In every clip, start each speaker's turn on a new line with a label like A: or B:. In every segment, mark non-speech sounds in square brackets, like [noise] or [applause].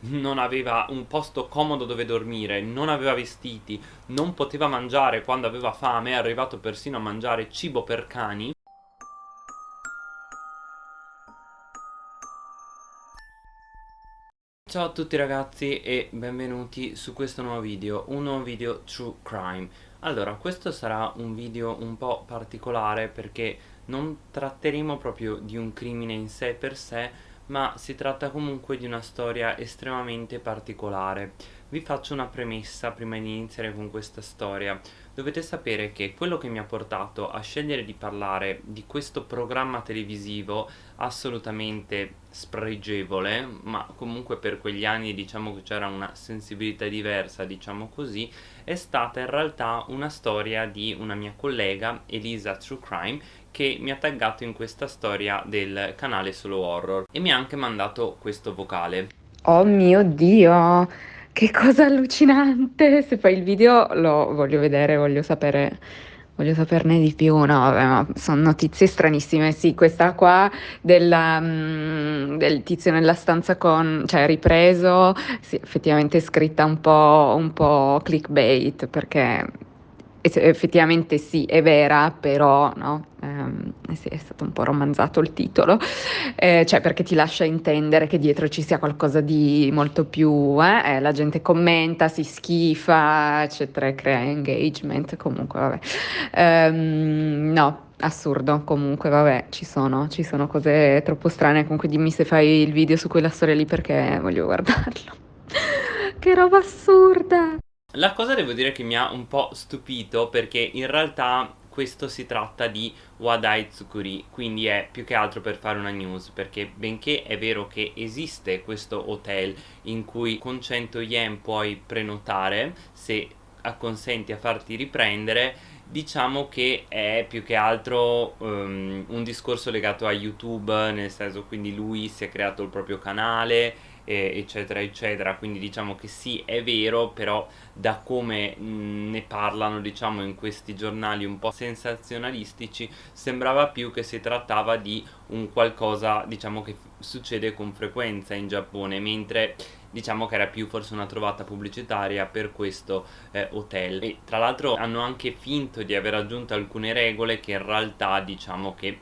A: non aveva un posto comodo dove dormire, non aveva vestiti, non poteva mangiare quando aveva fame, è arrivato persino a mangiare cibo per cani. Ciao a tutti ragazzi e benvenuti su questo nuovo video, un nuovo video True Crime. Allora, questo sarà un video un po' particolare perché non tratteremo proprio di un crimine in sé per sé ma si tratta comunque di una storia estremamente particolare vi faccio una premessa prima di iniziare con questa storia. Dovete sapere che quello che mi ha portato a scegliere di parlare di questo programma televisivo assolutamente spregevole, ma comunque per quegli anni diciamo che c'era una sensibilità diversa, diciamo così, è stata in realtà una storia di una mia collega, Elisa True Crime, che mi ha taggato in questa storia del canale Solo Horror e mi ha anche mandato questo vocale.
B: Oh mio Dio! Che cosa allucinante! Se fai il video lo voglio vedere, voglio sapere, voglio saperne di più. No, vabbè, ma sono notizie stranissime. Sì, questa qua della, mm, del tizio nella stanza con, cioè ripreso, sì, effettivamente è scritta un po', un po' clickbait perché effettivamente sì, è vera, però no, ehm, sì, è stato un po' romanzato il titolo, eh, cioè perché ti lascia intendere che dietro ci sia qualcosa di molto più, eh? Eh, la gente commenta, si schifa, eccetera, crea engagement, comunque vabbè. Ehm, no, assurdo, comunque vabbè, ci sono, ci sono cose troppo strane, comunque dimmi se fai il video su quella storia lì perché voglio guardarlo. [laughs] che roba assurda!
A: La cosa devo dire che mi ha un po' stupito perché in realtà questo si tratta di Wadai Tsukuri, quindi è più che altro per fare una news, perché benché è vero che esiste questo hotel in cui con 100 yen puoi prenotare se acconsenti a farti riprendere, diciamo che è più che altro um, un discorso legato a YouTube, nel senso quindi lui si è creato il proprio canale eccetera eccetera. Quindi diciamo che sì è vero però da come ne parlano diciamo in questi giornali un po' sensazionalistici sembrava più che si trattava di un qualcosa diciamo che succede con frequenza in Giappone mentre diciamo che era più forse una trovata pubblicitaria per questo eh, hotel. E tra l'altro hanno anche finto di aver aggiunto alcune regole che in realtà diciamo che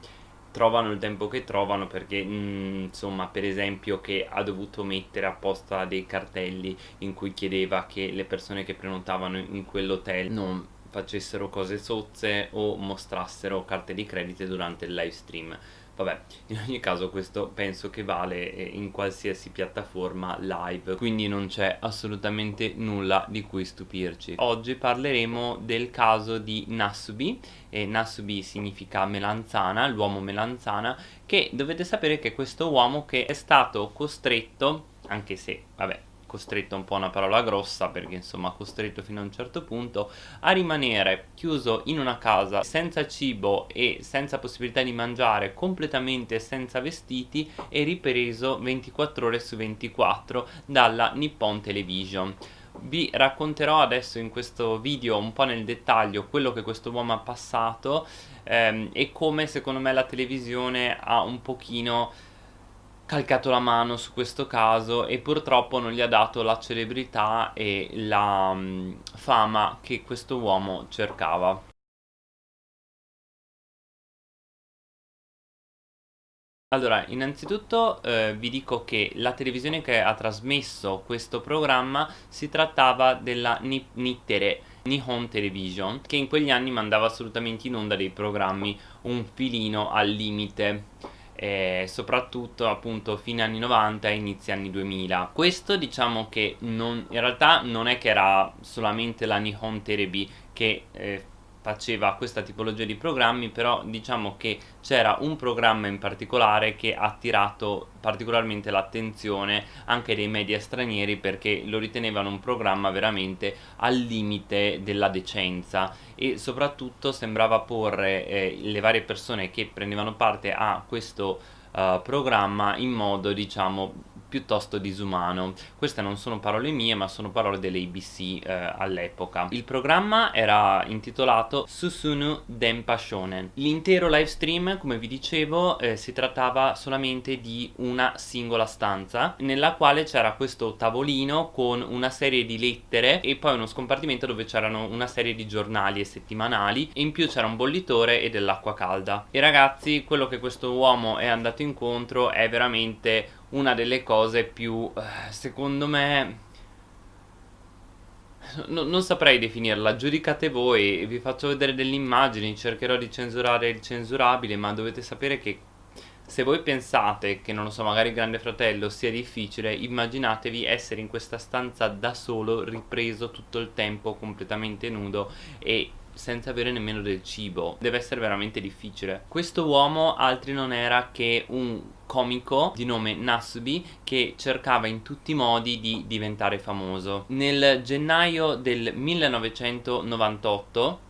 A: trovano il tempo che trovano perché mh, mm, insomma per esempio che ha dovuto mettere apposta dei cartelli in cui chiedeva che le persone che prenotavano in quell'hotel non facessero cose sozze o mostrassero carte di credito durante il live stream Vabbè, [laughs] in ogni caso questo penso che vale eh, in qualsiasi piattaforma live, quindi non c'è assolutamente nulla di cui stupirci. Oggi parleremo del caso di Nasubi, e Nasubi significa melanzana, l'uomo melanzana, che dovete sapere che questo uomo che è stato costretto, anche se, vabbè, costretto un po' una parola grossa perché insomma costretto fino a un certo punto a rimanere chiuso in una casa senza cibo e senza possibilità di mangiare completamente senza vestiti e ripreso 24 ore su 24 dalla Nippon Television. Vi racconterò adesso in questo video un po' nel dettaglio quello che questo uomo ha passato ehm, e come secondo me la televisione ha un pochino calcato la mano su questo caso e purtroppo non gli ha dato la celebrità e la um, fama che questo uomo cercava. Allora, innanzitutto eh, vi dico che la televisione che ha trasmesso questo programma si trattava della Nittere, Nihon Television, che in quegli anni mandava assolutamente in onda dei programmi un filino al limite eh, soprattutto appunto fine anni 90 e inizi anni 2000 questo diciamo che non, in realtà non è che era solamente la Nihon Terebi che eh, faceva questa tipologia di programmi però diciamo che c'era un programma in particolare che ha attirato particolarmente l'attenzione anche dei media stranieri perché lo ritenevano un programma veramente al limite della decenza. E soprattutto sembrava porre eh, le varie persone che prendevano parte a questo uh, programma in modo diciamo piuttosto disumano. Queste non sono parole mie ma sono parole dell'ABC eh, all'epoca. Il programma era intitolato Susunu Denpa Shonen. L'intero live stream, come vi dicevo, eh, si trattava solamente di una singola stanza nella quale c'era questo tavolino con una serie di lettere e poi uno scompartimento dove c'erano una serie di giornali e settimanali e in più c'era un bollitore e dell'acqua calda. E ragazzi, quello che questo uomo è andato incontro è veramente una delle cose più, eh, secondo me, No, non saprei definirla, giudicate voi, vi faccio vedere delle immagini, cercherò di censurare il censurabile, ma dovete sapere che se voi pensate che, non lo so, magari Grande Fratello sia difficile, immaginatevi essere in questa stanza da solo, ripreso tutto il tempo, completamente nudo e senza avere nemmeno del cibo. Deve essere veramente difficile. Questo uomo altri non era che un comico di nome Nasubi che cercava in tutti i modi di diventare famoso. Nel gennaio del 1998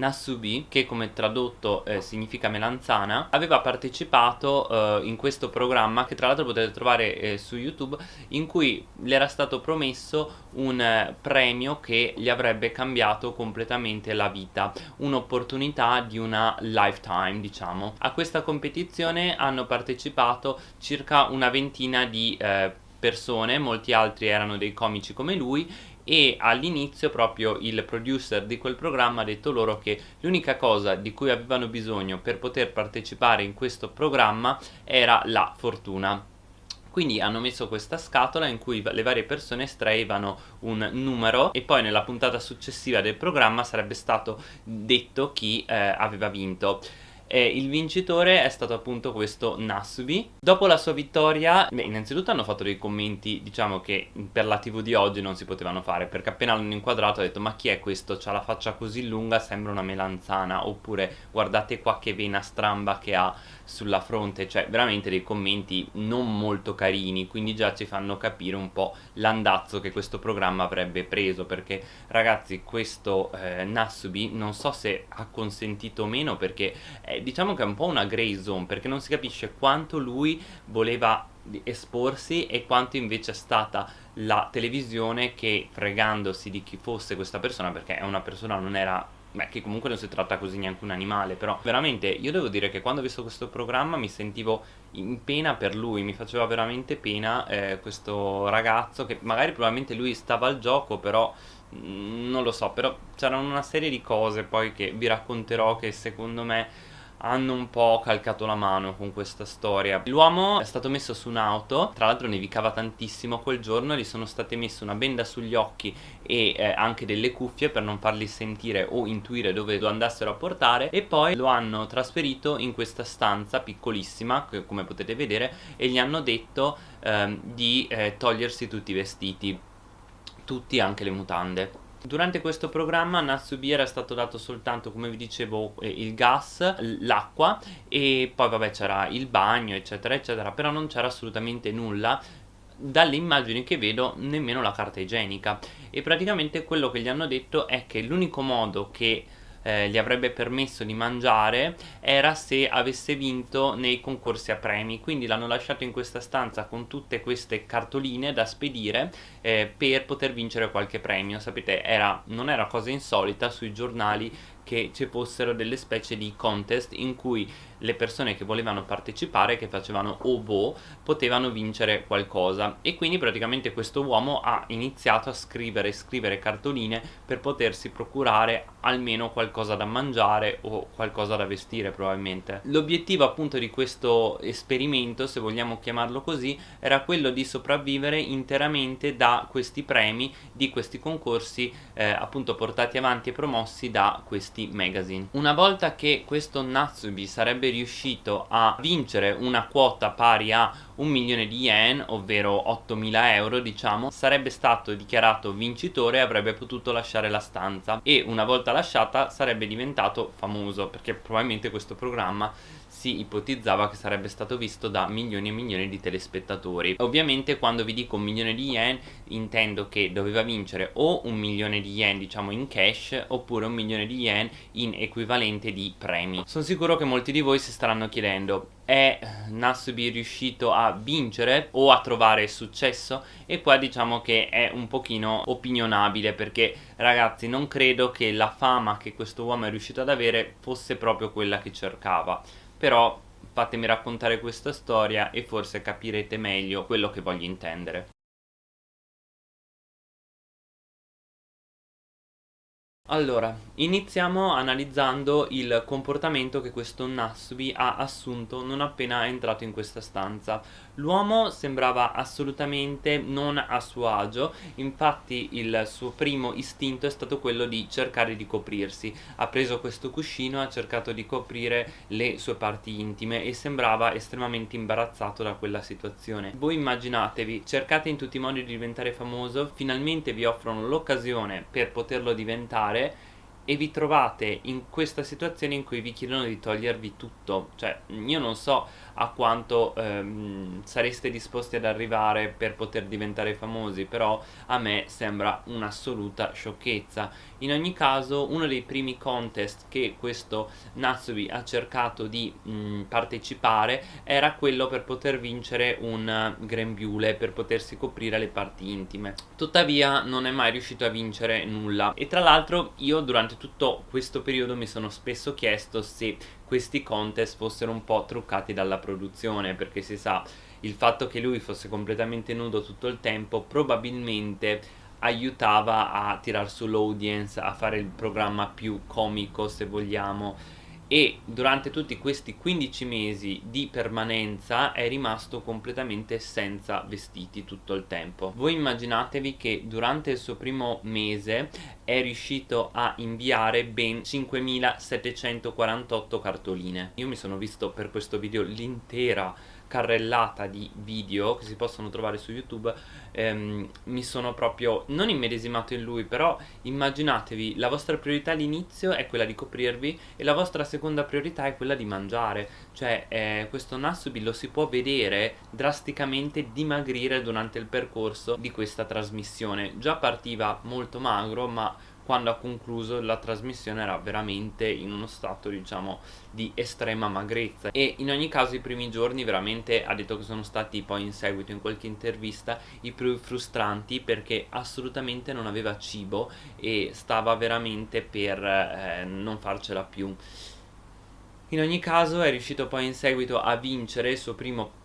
A: Nasubi, che come tradotto eh, significa melanzana, aveva partecipato eh, in questo programma che tra l'altro potete trovare eh, su YouTube in cui le era stato promesso un eh, premio che gli avrebbe cambiato completamente la vita, un'opportunità di una lifetime diciamo. A questa competizione hanno partecipato circa una ventina di eh, persone, molti altri erano dei comici come lui e all'inizio proprio il producer di quel programma ha detto loro che l'unica cosa di cui avevano bisogno per poter partecipare in questo programma era la fortuna. Quindi hanno messo questa scatola in cui le varie persone estraevano un numero e poi nella puntata successiva del programma sarebbe stato detto chi eh, aveva vinto e il vincitore è stato appunto questo Nasubi. Dopo la sua vittoria, beh, innanzitutto hanno fatto dei commenti, diciamo che per la tv di oggi non si potevano fare, perché appena l'hanno inquadrato ha detto ma chi è questo? C'ha la faccia così lunga, sembra una melanzana, oppure guardate qua che vena stramba che ha sulla fronte, cioè veramente dei commenti non molto carini, quindi già ci fanno capire un po' l'andazzo che questo programma avrebbe preso, perché ragazzi questo eh, Nasubi non so se ha consentito o meno, perché eh, diciamo che è un po' una grey zone, perché non si capisce quanto lui voleva esporsi e quanto invece è stata la televisione che fregandosi di chi fosse questa persona, perché è una persona non era Beh, che comunque non si tratta così neanche un animale, però veramente io devo dire che quando ho visto questo programma mi sentivo in pena per lui, mi faceva veramente pena eh, questo ragazzo che magari probabilmente lui stava al gioco, però mm, non lo so, però c'erano una serie di cose poi che vi racconterò che secondo me hanno un po' calcato la mano con questa storia. L'uomo è stato messo su un'auto, tra l'altro nevicava tantissimo quel giorno, gli sono state messe una benda sugli occhi e eh, anche delle cuffie per non farli sentire o intuire dove lo andassero a portare e poi lo hanno trasferito in questa stanza piccolissima, come potete vedere, e gli hanno detto ehm, di eh, togliersi tutti i vestiti, tutti anche le mutande. Durante questo programma a Natsubi era stato dato soltanto, come vi dicevo, eh, il gas, l'acqua e poi vabbè c'era il bagno eccetera eccetera, però non c'era assolutamente nulla dalle immagini che vedo nemmeno la carta igienica. E praticamente quello che gli hanno detto è che l'unico modo che eh, gli avrebbe permesso di mangiare era se avesse vinto nei concorsi a premi. Quindi l'hanno lasciato in questa stanza con tutte queste cartoline da spedire eh, per poter vincere qualche premio. Sapete era, non era cosa insolita sui giornali che ci fossero delle specie di contest in cui le persone che volevano partecipare, che facevano obo, potevano vincere qualcosa e quindi praticamente questo uomo ha iniziato a scrivere e scrivere cartoline per potersi procurare almeno qualcosa da mangiare o qualcosa da vestire probabilmente. L'obiettivo appunto di questo esperimento, se vogliamo chiamarlo così, era quello di sopravvivere interamente da questi premi, di questi concorsi eh, appunto portati avanti e promossi da questi magazine. Una volta che questo Natsubi sarebbe riuscito a vincere una quota pari a un milione di yen, ovvero 8000 euro diciamo, sarebbe stato dichiarato vincitore e avrebbe potuto lasciare la stanza. E una volta lasciata sarebbe diventato famoso perché probabilmente questo programma si ipotizzava che sarebbe stato visto da milioni e milioni di telespettatori. Ovviamente quando vi dico un milione di yen intendo che doveva vincere o un milione di yen diciamo in cash oppure un milione di yen in equivalente di premi. Sono sicuro che molti di voi si staranno chiedendo è Nasubi riuscito a vincere o a trovare successo? E qua diciamo che è un pochino opinionabile perché ragazzi non credo che la fama che questo uomo è riuscito ad avere fosse proprio quella che cercava però fatemi raccontare questa storia e forse capirete meglio quello che voglio intendere Allora, iniziamo analizzando il comportamento che questo Nasubi ha assunto non appena è entrato in questa stanza. L'uomo sembrava assolutamente non a suo agio, infatti il suo primo istinto è stato quello di cercare di coprirsi. Ha preso questo cuscino, ha cercato di coprire le sue parti intime e sembrava estremamente imbarazzato da quella situazione. Voi immaginatevi, cercate in tutti i modi di diventare famoso, finalmente vi offrono l'occasione per poterlo diventare e vi trovate in questa situazione in cui vi chiedono di togliervi tutto. Cioè io non so a quanto ehm, sareste disposti ad arrivare per poter diventare famosi però a me sembra un'assoluta sciocchezza. In ogni caso uno dei primi contest che questo Natsubi ha cercato di mh, partecipare era quello per poter vincere un grembiule per potersi coprire le parti intime. Tuttavia non è mai riuscito a vincere nulla. E tra l'altro io durante tutto questo periodo mi sono spesso chiesto se questi contest fossero un po' truccati dalla produzione perché si sa il fatto che lui fosse completamente nudo tutto il tempo probabilmente aiutava a tirar su l'audience, a fare il programma più comico se vogliamo e durante tutti questi 15 mesi di permanenza è rimasto completamente senza vestiti tutto il tempo. Voi immaginatevi che durante il suo primo mese è riuscito a inviare ben 5748 cartoline. Io mi sono visto per questo video l'intera carrellata di video che si possono trovare su YouTube ehm, mi sono proprio non immedesimato in lui però immaginatevi la vostra priorità all'inizio è quella di coprirvi e la vostra seconda priorità è quella di mangiare. Cioè eh, questo Nasubi lo si può vedere drasticamente dimagrire durante il percorso di questa trasmissione. Già partiva molto magro ma quando ha concluso la trasmissione era veramente in uno stato diciamo di estrema magrezza. E in ogni caso i primi giorni veramente ha detto che sono stati poi in seguito in qualche intervista i più frustranti perché assolutamente non aveva cibo e stava veramente per eh, non farcela più. In ogni caso è riuscito poi in seguito a vincere il suo primo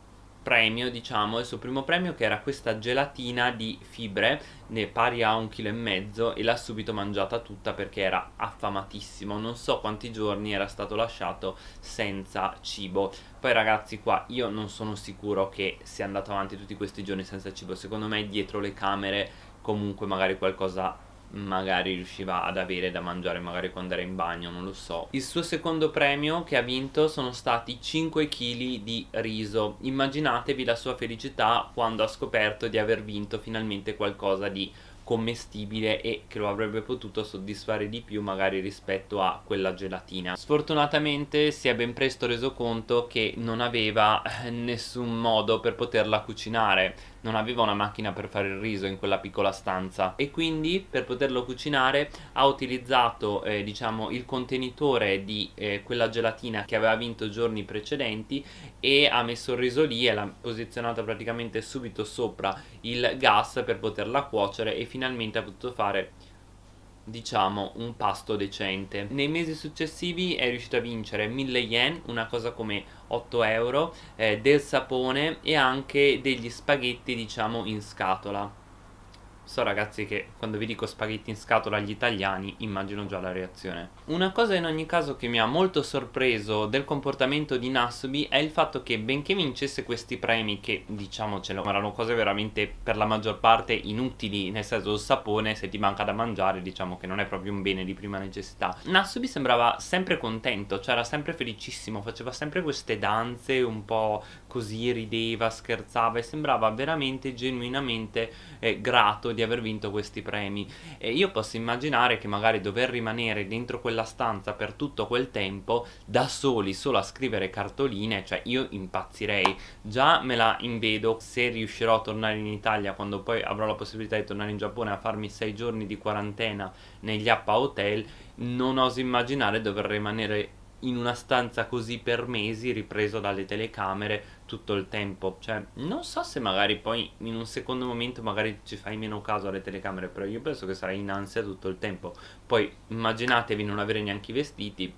A: premio diciamo il suo primo premio che era questa gelatina di fibre ne pari a un chilo e mezzo e l'ha subito mangiata tutta perché era affamatissimo. Non so quanti giorni era stato lasciato senza cibo. Poi ragazzi qua io non sono sicuro che sia andato avanti tutti questi giorni senza cibo. Secondo me dietro le camere comunque magari qualcosa magari riusciva ad avere da mangiare magari quando era in bagno, non lo so. Il suo secondo premio che ha vinto sono stati 5 kg di riso. Immaginatevi la sua felicità quando ha scoperto di aver vinto finalmente qualcosa di commestibile e che lo avrebbe potuto soddisfare di più magari rispetto a quella gelatina sfortunatamente si è ben presto reso conto che non aveva eh, nessun modo per poterla cucinare non aveva una macchina per fare il riso in quella piccola stanza. E quindi per poterlo cucinare ha utilizzato eh, diciamo il contenitore di eh, quella gelatina che aveva vinto giorni precedenti e ha messo il riso lì e l'ha posizionato praticamente subito sopra il gas per poterla cuocere e finalmente ha potuto fare diciamo un pasto decente. Nei mesi successivi è riuscito a vincere 1000 yen una cosa come 8 euro eh, del sapone e anche degli spaghetti diciamo in scatola So ragazzi che quando vi dico spaghetti in scatola agli italiani immagino già la reazione. Una cosa in ogni caso che mi ha molto sorpreso del comportamento di Nasubi è il fatto che benché vincesse questi premi che diciamocelo erano cose veramente per la maggior parte inutili nel senso il sapone se ti manca da mangiare diciamo che non è proprio un bene di prima necessità. Nasubi sembrava sempre contento, cioè era sempre felicissimo, faceva sempre queste danze un po' così rideva, scherzava e sembrava veramente genuinamente eh, grato di aver vinto questi premi. E io posso immaginare che magari dover rimanere dentro quella stanza per tutto quel tempo da soli solo a scrivere cartoline cioè io impazzirei. Già me la invedo se riuscirò a tornare in Italia quando poi avrò la possibilità di tornare in Giappone a farmi sei giorni di quarantena negli Appa Hotel non oso immaginare dover rimanere in una stanza così per mesi ripreso dalle telecamere tutto il tempo. Cioè non so se magari poi in un secondo momento magari ci fai meno caso alle telecamere però io penso che sarai in ansia tutto il tempo. Poi immaginatevi non avere neanche i vestiti.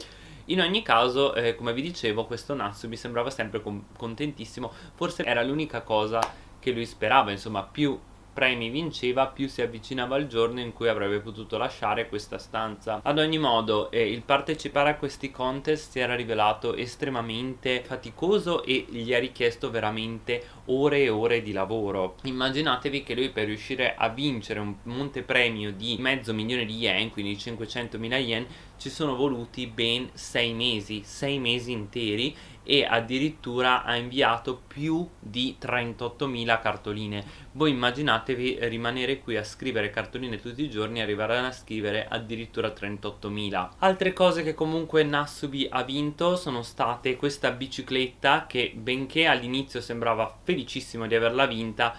A: In ogni caso, eh, come vi dicevo, questo Natsu mi sembrava sempre contentissimo, forse era l'unica cosa che lui sperava, insomma, più premi vinceva più si avvicinava il giorno in cui avrebbe potuto lasciare questa stanza. Ad ogni modo eh, il partecipare a questi contest si era rivelato estremamente faticoso e gli ha richiesto veramente ore e ore di lavoro. Immaginatevi che lui per riuscire a vincere un montepremio di mezzo milione di yen quindi 500 mila yen ci sono voluti ben 6 mesi 6 mesi interi e addirittura ha inviato più di 38.000 cartoline. Voi immaginatevi rimanere qui a scrivere cartoline tutti i giorni e arrivare a scrivere addirittura 38.000 altre cose che comunque Nasubi ha vinto sono state questa bicicletta che benché all'inizio sembrava felicissimo di averla vinta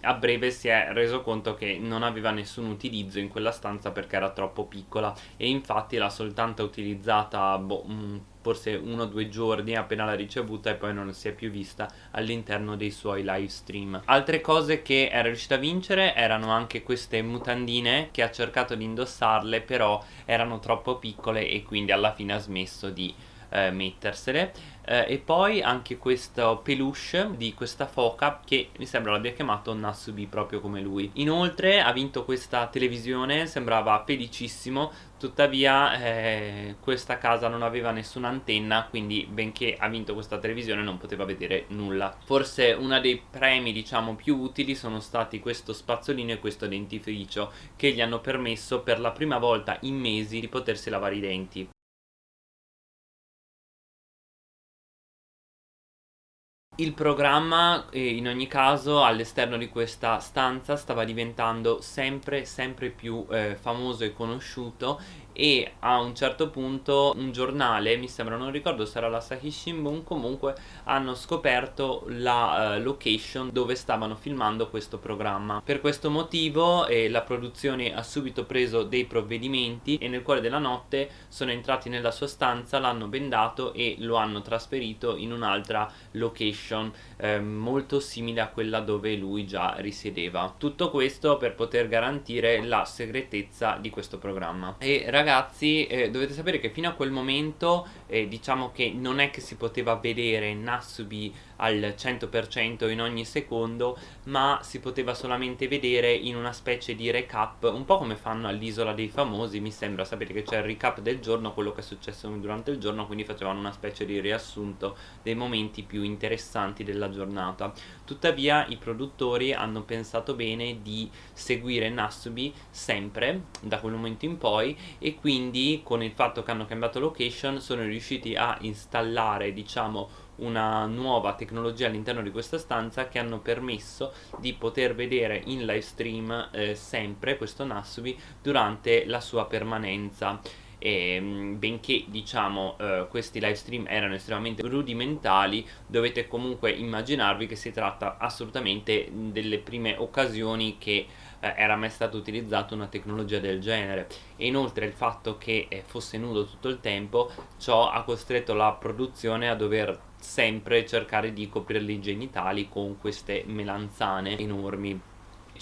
A: a breve si è reso conto che non aveva nessun utilizzo in quella stanza perché era troppo piccola e infatti l'ha soltanto utilizzata boh, forse uno o due giorni appena l'ha ricevuta e poi non si è più vista all'interno dei suoi live stream. Altre cose che era riuscita a vincere erano anche queste mutandine che ha cercato di indossarle però erano troppo piccole e quindi alla fine ha smesso di eh, mettersele eh, e poi anche questo peluche di questa foca che mi sembra l'abbia chiamato Nasubi proprio come lui. Inoltre ha vinto questa televisione sembrava felicissimo tuttavia eh, questa casa non aveva nessuna antenna quindi benché ha vinto questa televisione non poteva vedere nulla. Forse uno dei premi diciamo più utili sono stati questo spazzolino e questo dentifricio che gli hanno permesso per la prima volta in mesi di potersi lavare i denti Il programma in ogni caso all'esterno di questa stanza stava diventando sempre sempre più eh, famoso e conosciuto e a un certo punto un giornale, mi sembra, non ricordo se era la Sahi Shimbun, comunque hanno scoperto la uh, location dove stavano filmando questo programma. Per questo motivo eh, la produzione ha subito preso dei provvedimenti e nel cuore della notte sono entrati nella sua stanza, l'hanno bendato e lo hanno trasferito in un'altra location eh, molto simile a quella dove lui già risiedeva. Tutto questo per poter garantire la segretezza di questo programma. E ragazzi eh, dovete sapere che fino a quel momento eh, diciamo che non è che si poteva vedere Nasubi al 100% in ogni secondo ma si poteva solamente vedere in una specie di recap un po' come fanno all'isola dei famosi mi sembra sapete che c'è il recap del giorno quello che è successo durante il giorno quindi facevano una specie di riassunto dei momenti più interessanti della giornata. Tuttavia i produttori hanno pensato bene di seguire Nasubi sempre da quel momento in poi e quindi con il fatto che hanno cambiato location sono riusciti a installare diciamo una nuova tecnologia all'interno di questa stanza che hanno permesso di poter vedere in live stream eh, sempre questo Nasubi durante la sua permanenza. E mm, benché diciamo eh, questi live stream erano estremamente rudimentali dovete comunque immaginarvi che si tratta assolutamente delle prime occasioni che eh, era mai stata utilizzata una tecnologia del genere. E inoltre il fatto che eh, fosse nudo tutto il tempo ciò ha costretto la produzione a dover sempre cercare di coprirli i genitali con queste melanzane enormi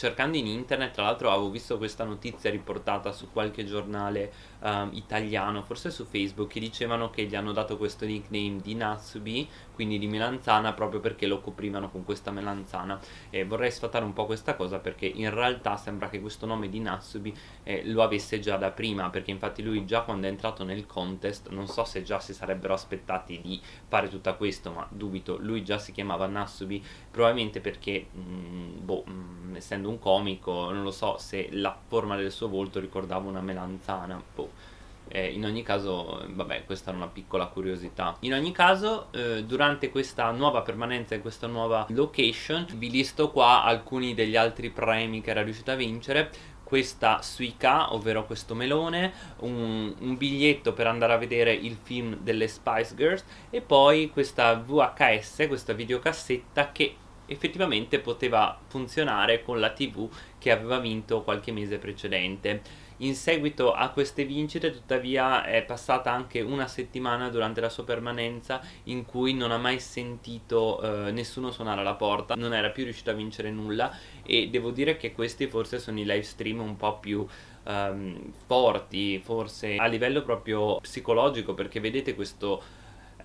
A: cercando in internet tra l'altro avevo visto questa notizia riportata su qualche giornale um, italiano forse su Facebook che dicevano che gli hanno dato questo nickname di Natsubi quindi di melanzana proprio perché lo coprivano con questa melanzana. E vorrei sfatare un po' questa cosa perché in realtà sembra che questo nome di Natsubi eh, lo avesse già da prima perché infatti lui già quando è entrato nel contest non so se già si sarebbero aspettati di fare tutto questo ma dubito lui già si chiamava Natsubi probabilmente perché mh, mm, boh mh, mm, essendo un comico non lo so se la forma del suo volto ricordava una melanzana boh. Eh, in ogni caso vabbè questa è una piccola curiosità. In ogni caso eh, durante questa nuova permanenza in questa nuova location vi listo qua alcuni degli altri premi che era riuscito a vincere. Questa suica, ovvero questo melone, un, un, biglietto per andare a vedere il film delle Spice Girls e poi questa VHS, questa videocassetta che effettivamente poteva funzionare con la tv che aveva vinto qualche mese precedente. In seguito a queste vincite tuttavia è passata anche una settimana durante la sua permanenza in cui non ha mai sentito eh, nessuno suonare alla porta, non era più riuscito a vincere nulla e devo dire che questi forse sono i live stream un po' più um, forti, forse a livello proprio psicologico perché vedete questo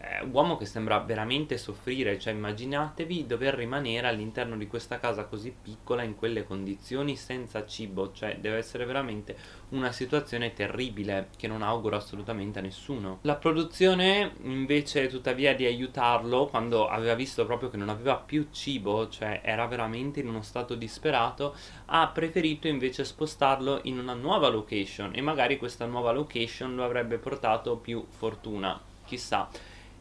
A: eh, uomo che sembra veramente soffrire, cioè immaginatevi dover rimanere all'interno di questa casa così piccola in quelle condizioni senza cibo, cioè deve essere veramente una situazione terribile che non auguro assolutamente a nessuno. La produzione invece tuttavia di aiutarlo quando aveva visto proprio che non aveva più cibo, cioè era veramente in uno stato disperato, ha preferito invece spostarlo in una nuova location e magari questa nuova location lo avrebbe portato più fortuna, chissà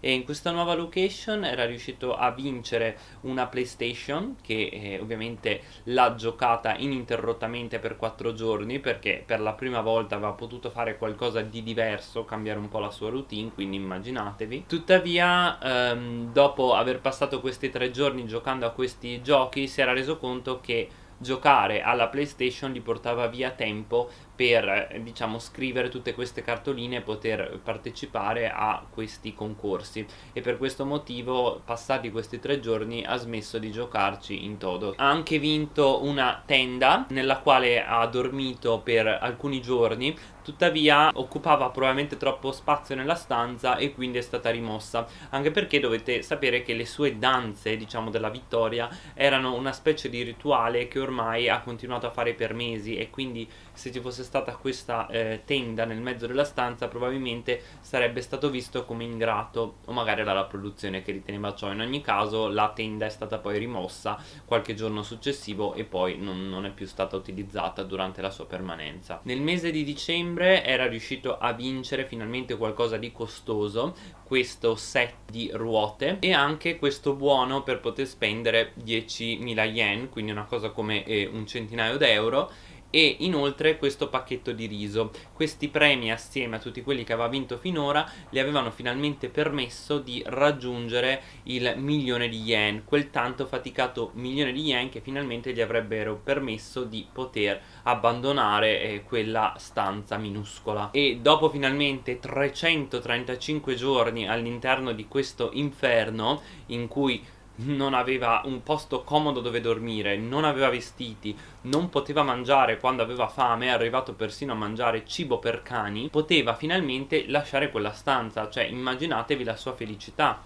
A: e in questa nuova location era riuscito a vincere una PlayStation che eh, ovviamente l'ha giocata ininterrottamente per 4 giorni perché per la prima volta aveva potuto fare qualcosa di diverso, cambiare un po' la sua routine, quindi immaginatevi. Tuttavia ehm, dopo aver passato questi 3 giorni giocando a questi giochi si era reso conto che giocare alla PlayStation gli portava via tempo per eh, diciamo scrivere tutte queste cartoline e poter partecipare a questi concorsi. E per questo motivo passati questi tre giorni ha smesso di giocarci in todo. Ha anche vinto una tenda nella quale ha dormito per alcuni giorni tuttavia occupava probabilmente troppo spazio nella stanza e quindi è stata rimossa. Anche perché dovete sapere che le sue danze diciamo della vittoria erano una specie di rituale che ormai ha continuato a fare per mesi e quindi se ci fosse stata questa eh, tenda nel mezzo della stanza probabilmente sarebbe stato visto come ingrato o magari era la produzione che riteneva ciò. In ogni caso la tenda è stata poi rimossa qualche giorno successivo e poi non, non è più stata utilizzata durante la sua permanenza. Nel mese di dicembre era riuscito a vincere finalmente qualcosa di costoso questo set di ruote e anche questo buono per poter spendere 10.000 yen quindi una cosa come eh, un centinaio d'euro e inoltre questo pacchetto di riso. Questi premi assieme a tutti quelli che aveva vinto finora gli avevano finalmente permesso di raggiungere il milione di yen, quel tanto faticato milione di yen che finalmente gli avrebbero permesso di poter abbandonare eh, quella stanza minuscola. E dopo finalmente 335 giorni all'interno di questo inferno in cui non aveva un posto comodo dove dormire, non aveva vestiti, non poteva mangiare quando aveva fame, è arrivato persino a mangiare cibo per cani, poteva finalmente lasciare quella stanza, cioè immaginatevi la sua felicità.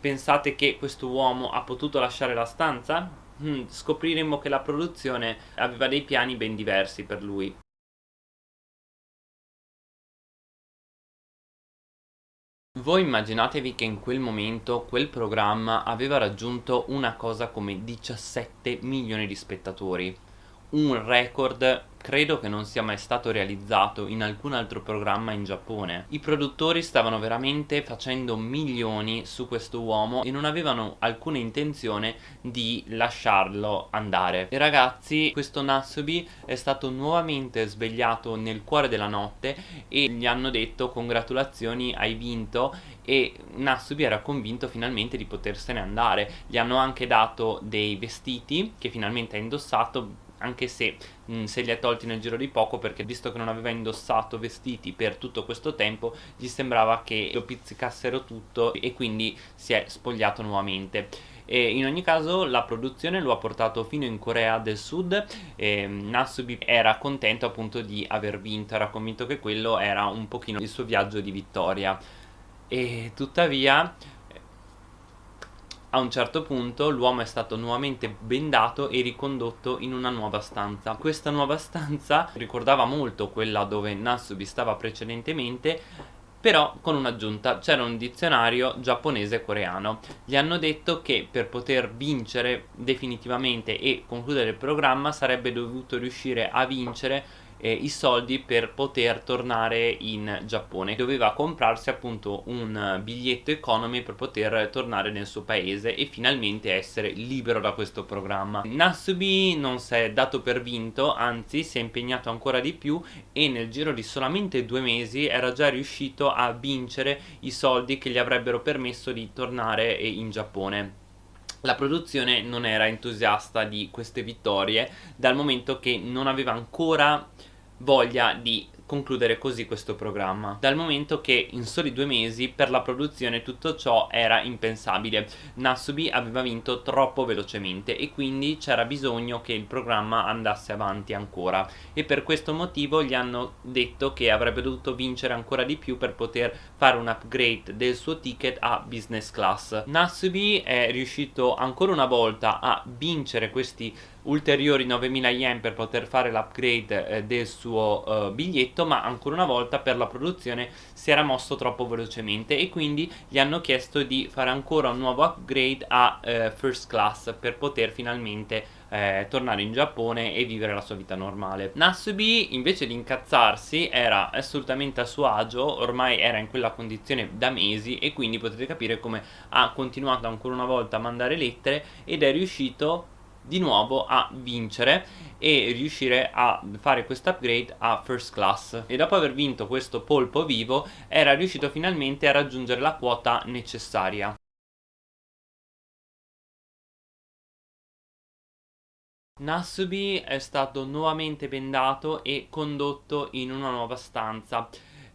A: Pensate che questo uomo ha potuto lasciare la stanza? Hmm, scopriremo che la produzione aveva dei piani ben diversi per lui. Voi immaginatevi che in quel momento quel programma aveva raggiunto una cosa come 17 milioni di spettatori, un record credo che non sia mai stato realizzato in alcun altro programma in Giappone. I produttori stavano veramente facendo milioni su questo uomo e non avevano alcuna intenzione di lasciarlo andare. E ragazzi, questo Nasubi è stato nuovamente svegliato nel cuore della notte e gli hanno detto congratulazioni, hai vinto e Nasubi era convinto finalmente di potersene andare. Gli hanno anche dato dei vestiti che finalmente ha indossato anche se mh, se li ha tolti nel giro di poco perché visto che non aveva indossato vestiti per tutto questo tempo gli sembrava che lo pizzicassero tutto e quindi si è spogliato nuovamente. E in ogni caso la produzione lo ha portato fino in Corea del Sud e Nasubi era contento appunto di aver vinto. Era convinto che quello era un pochino il suo viaggio di vittoria. E tuttavia a un certo punto l'uomo è stato nuovamente bendato e ricondotto in una nuova stanza. Questa nuova stanza ricordava molto quella dove Nasubi stava precedentemente però con un'aggiunta, c'era un dizionario giapponese-coreano. Gli hanno detto che per poter vincere definitivamente e concludere il programma sarebbe dovuto riuscire a vincere eh, i soldi per poter tornare in Giappone. Doveva comprarsi appunto un biglietto economy per poter tornare nel suo paese e finalmente essere libero da questo programma. Nasubi non si è dato per vinto anzi si è impegnato ancora di più e nel giro di solamente due mesi era già riuscito a vincere i soldi che gli avrebbero permesso di tornare in Giappone. La produzione non era entusiasta di queste vittorie dal momento che non aveva ancora voglia di concludere così questo programma dal momento che in soli due mesi per la produzione tutto ciò era impensabile. Nasubi aveva vinto troppo velocemente e quindi c'era bisogno che il programma andasse avanti ancora. E per questo motivo gli hanno detto che avrebbe dovuto vincere ancora di più per poter fare un upgrade del suo ticket a business class. Nasubi è riuscito ancora una volta a vincere questi ulteriori 9000 yen per poter fare l'upgrade eh, del suo uh, biglietto ma ancora una volta per la produzione si era mosso troppo velocemente e quindi gli hanno chiesto di fare ancora un nuovo upgrade a uh, first class per poter finalmente eh, tornare in Giappone e vivere la sua vita normale. Nasubi invece di incazzarsi era assolutamente a suo agio ormai era in quella condizione da mesi e quindi potete capire come ha continuato ancora una volta a mandare lettere ed è riuscito di nuovo a vincere e riuscire a fare questo upgrade a first class. E dopo aver vinto questo polpo vivo era riuscito finalmente a raggiungere la quota necessaria. Nasubi è stato nuovamente bendato e condotto in una nuova stanza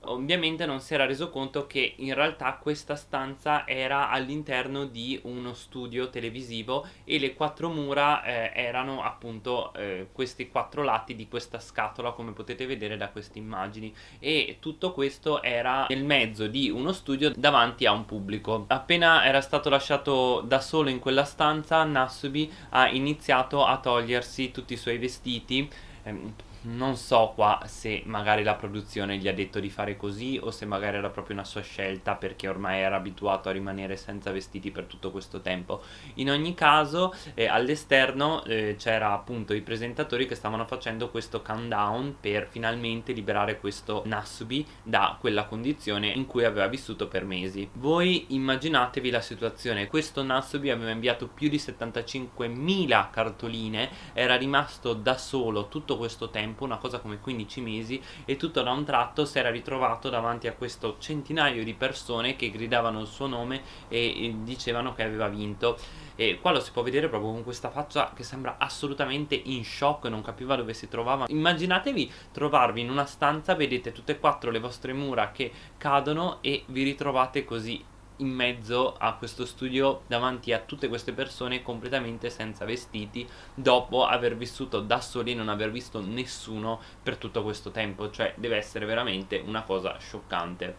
A: ovviamente non si era reso conto che in realtà questa stanza era all'interno di uno studio televisivo e le quattro mura eh, erano appunto eh, questi quattro lati di questa scatola come potete vedere da queste immagini. E tutto questo era nel mezzo di uno studio davanti a un pubblico. Appena era stato lasciato da solo in quella stanza Nasubi ha iniziato a togliersi tutti i suoi vestiti ehm, non so qua se magari la produzione gli ha detto di fare così o se magari era proprio una sua scelta perché ormai era abituato a rimanere senza vestiti per tutto questo tempo. In ogni caso eh, all'esterno eh, c'era appunto i presentatori che stavano facendo questo countdown per finalmente liberare questo Nasubi da quella condizione in cui aveva vissuto per mesi. Voi immaginatevi la situazione. Questo Nasubi aveva inviato più di 75.000 cartoline era rimasto da solo tutto questo tempo tempo, una cosa come 15 mesi e tutto da un tratto si era ritrovato davanti a questo centinaio di persone che gridavano il suo nome e dicevano che aveva vinto. E qua lo si può vedere proprio con questa faccia che sembra assolutamente in shock non capiva dove si trovava. Immaginatevi trovarvi in una stanza vedete tutte e quattro le vostre mura che cadono e vi ritrovate così in mezzo a questo studio davanti a tutte queste persone completamente senza vestiti dopo aver vissuto da soli e non aver visto nessuno per tutto questo tempo. Cioè deve essere veramente una cosa scioccante.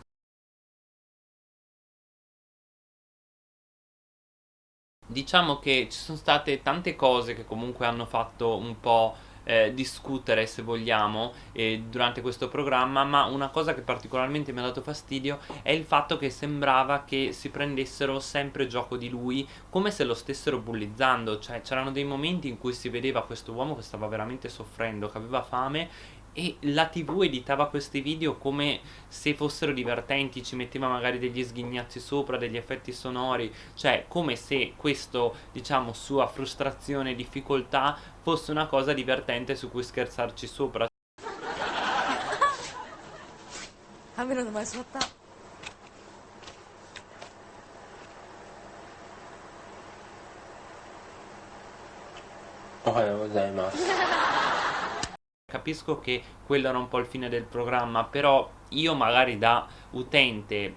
A: Diciamo che ci sono state tante cose che comunque hanno fatto un po' eh, discutere se vogliamo eh, durante questo programma ma una cosa che particolarmente mi ha dato fastidio è il fatto che sembrava che si prendessero sempre gioco di lui come se lo stessero bullizzando. Cioè c'erano dei momenti in cui si vedeva questo uomo che stava veramente soffrendo che aveva fame e la tv editava questi video come se fossero divertenti, ci metteva magari degli sghignazzi sopra, degli effetti sonori, cioè come se questo, diciamo, sua frustrazione e difficoltà fosse una cosa divertente su cui scherzarci sopra. [laughs] 雨の前座ったおはようございます [laughs] capisco che quello era un po' il fine del programma però io magari da utente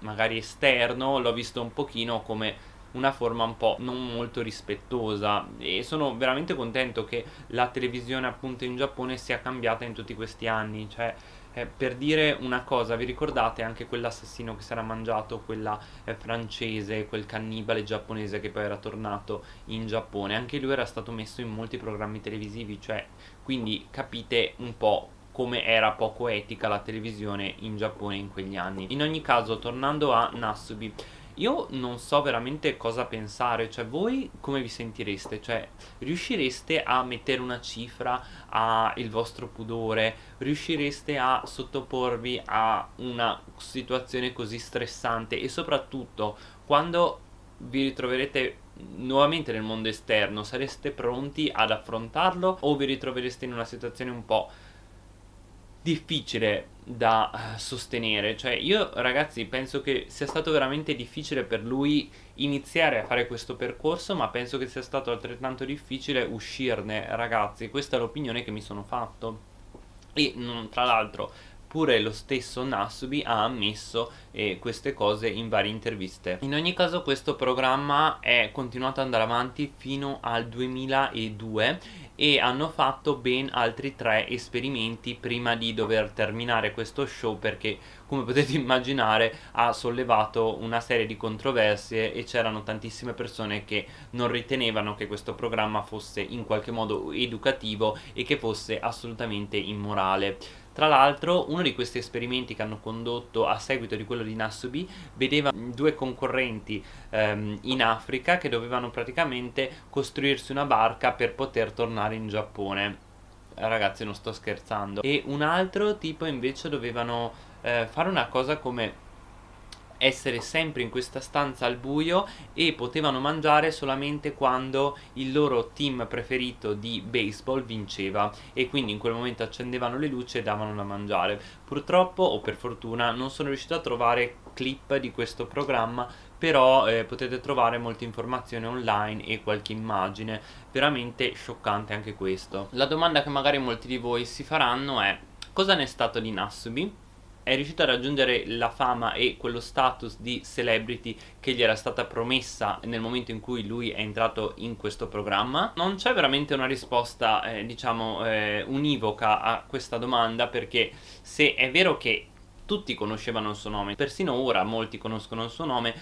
A: magari esterno l'ho visto un pochino come una forma un po' non molto rispettosa. E sono veramente contento che la televisione appunto in Giappone sia cambiata in tutti questi anni. Cioè eh, per dire una cosa, vi ricordate anche quell'assassino che si era mangiato quella eh, francese, quel cannibale giapponese che poi era tornato in Giappone? Anche lui era stato messo in molti programmi televisivi, cioè quindi capite un po' come era poco etica la televisione in Giappone in quegli anni. In ogni caso, tornando a Nasubi, io non so veramente cosa pensare, cioè voi come vi sentireste? Cioè riuscireste a mettere una cifra al vostro pudore? Riuscireste a sottoporvi a una situazione così stressante? E soprattutto quando vi ritroverete nuovamente nel mondo esterno, sareste pronti ad affrontarlo o vi ritrovereste in una situazione un po' difficile da eh, sostenere. Cioè io ragazzi penso che sia stato veramente difficile per lui iniziare a fare questo percorso ma penso che sia stato altrettanto difficile uscirne. Ragazzi questa è l'opinione che mi sono fatto. E tra l'altro pure lo stesso Nasubi ha ammesso eh, queste cose in varie interviste. In ogni caso questo programma è continuato ad andare avanti fino al 2002 e hanno fatto ben altri tre esperimenti prima di dover terminare questo show perché come potete [laughs] immaginare ha sollevato una serie di controversie e c'erano tantissime persone che non ritenevano che questo programma fosse in qualche modo educativo e che fosse assolutamente immorale tra l'altro uno di questi esperimenti che hanno condotto a seguito di quello di Nasubi vedeva due concorrenti ehm, in Africa che dovevano praticamente costruirsi una barca per poter tornare in Giappone. Ragazzi non sto scherzando. E un altro tipo invece dovevano eh, fare una cosa come essere sempre in questa stanza al buio e potevano mangiare solamente quando il loro team preferito di baseball vinceva e quindi in quel momento accendevano le luci e davano da mangiare. Purtroppo o per fortuna non sono riuscito a trovare clip di questo programma però eh, potete trovare molte informazioni online e qualche immagine veramente scioccante anche questo la domanda che magari molti di voi si faranno è cosa ne è stato di Nasubi? È riuscito a raggiungere la fama e quello status di celebrity che gli era stata promessa nel momento in cui lui è entrato in questo programma? Non c'è veramente una risposta, eh, diciamo, eh, univoca a questa domanda perché se è vero che tutti conoscevano il suo nome, persino ora molti conoscono il suo nome,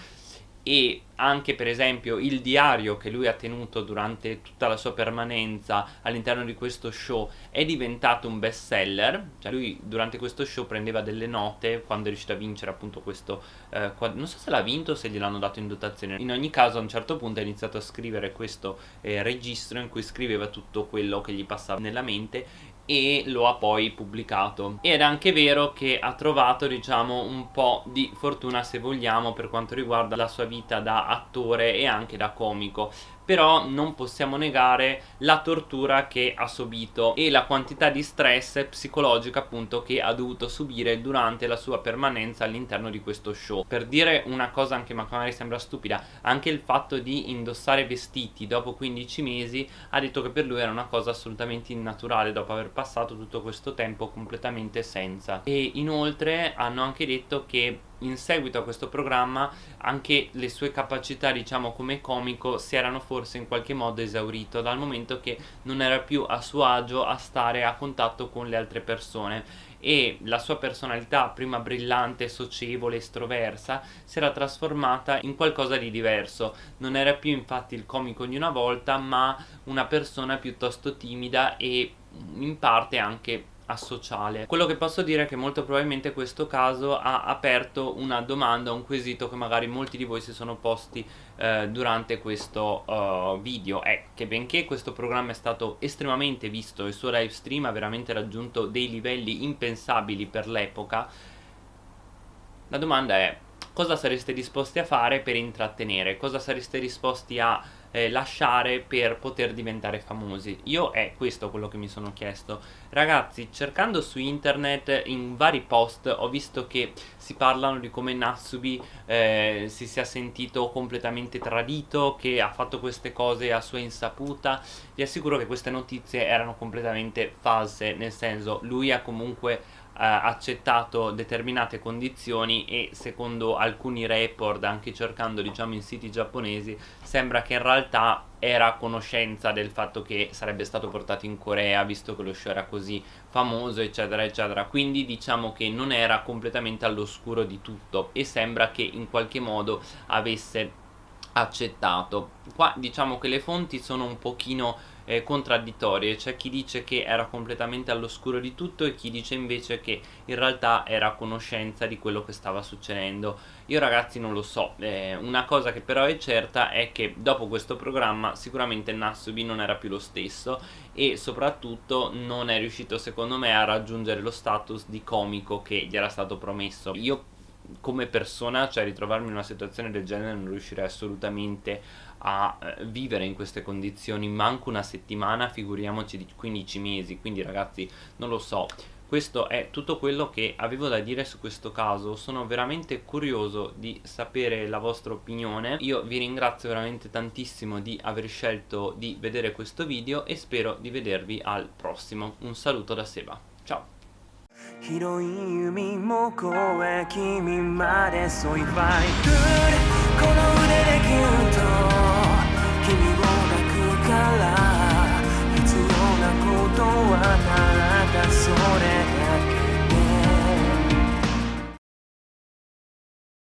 A: e anche per esempio il diario che lui ha tenuto durante tutta la sua permanenza all'interno di questo show è diventato un best seller. Cioè lui durante questo show prendeva delle note quando è riuscito a vincere appunto questo eh, non so se l'ha vinto o se gliel'hanno dato in dotazione. In ogni caso a un certo punto ha iniziato a scrivere questo eh, registro in cui scriveva tutto quello che gli passava nella mente e lo ha poi pubblicato. Ed è anche vero che ha trovato diciamo un po' di fortuna se vogliamo per quanto riguarda la sua vita da attore e anche da comico però non possiamo negare la tortura che ha subito e la quantità di stress psicologico appunto che ha dovuto subire durante la sua permanenza all'interno di questo show. Per dire una cosa anche magari sembra stupida anche il fatto di indossare vestiti dopo 15 mesi ha detto che per lui era una cosa assolutamente innaturale dopo aver passato tutto questo tempo completamente senza. E inoltre hanno anche detto che in seguito a questo programma anche le sue capacità diciamo come comico si erano forse in qualche modo esaurito dal momento che non era più a suo agio a stare a contatto con le altre persone. E la sua personalità prima brillante, socievole, estroversa si era trasformata in qualcosa di diverso. Non era più infatti il comico di una volta ma una persona piuttosto timida e in parte anche asociale. Quello che posso dire è che molto probabilmente questo caso ha aperto una domanda un quesito che magari molti di voi si sono posti eh, durante questo uh, video. È che benché questo programma è stato estremamente visto il suo live stream ha veramente raggiunto dei livelli impensabili per l'epoca la domanda è cosa sareste disposti a fare per intrattenere? Cosa sareste disposti a eh, lasciare per poter diventare famosi. Io è questo quello che mi sono chiesto. Ragazzi cercando su internet in vari post ho visto che si parlano di come Natsubi eh, si sia sentito completamente tradito che ha fatto queste cose a sua insaputa. Vi assicuro che queste notizie erano completamente false nel senso lui ha comunque accettato determinate condizioni e secondo alcuni report anche cercando diciamo in siti giapponesi sembra che in realtà era a conoscenza del fatto che sarebbe stato portato in Corea visto che lo show era così famoso eccetera eccetera. Quindi diciamo che non era completamente all'oscuro di tutto e sembra che in qualche modo avesse accettato. Qua diciamo che le fonti sono un pochino eh, contraddittorie, c'è chi dice che era completamente all'oscuro di tutto e chi dice invece che in realtà era a conoscenza di quello che stava succedendo. Io ragazzi non lo so, eh, una cosa che però è certa è che dopo questo programma sicuramente Nasubi non era più lo stesso e soprattutto non è riuscito secondo me a raggiungere lo status di comico che gli era stato promesso. Io come persona, cioè ritrovarmi in una situazione del genere non riuscirei assolutamente a eh, vivere in queste condizioni manco una settimana, figuriamoci di 15 mesi, quindi ragazzi non lo so. Questo è tutto quello che avevo da dire su questo caso, sono veramente curioso di sapere la vostra opinione, io vi ringrazio veramente tantissimo di aver scelto di vedere questo video e spero di vedervi al prossimo, un saluto da Seba, ciao! 広い海も越え君までそい if I この腕でギュッと。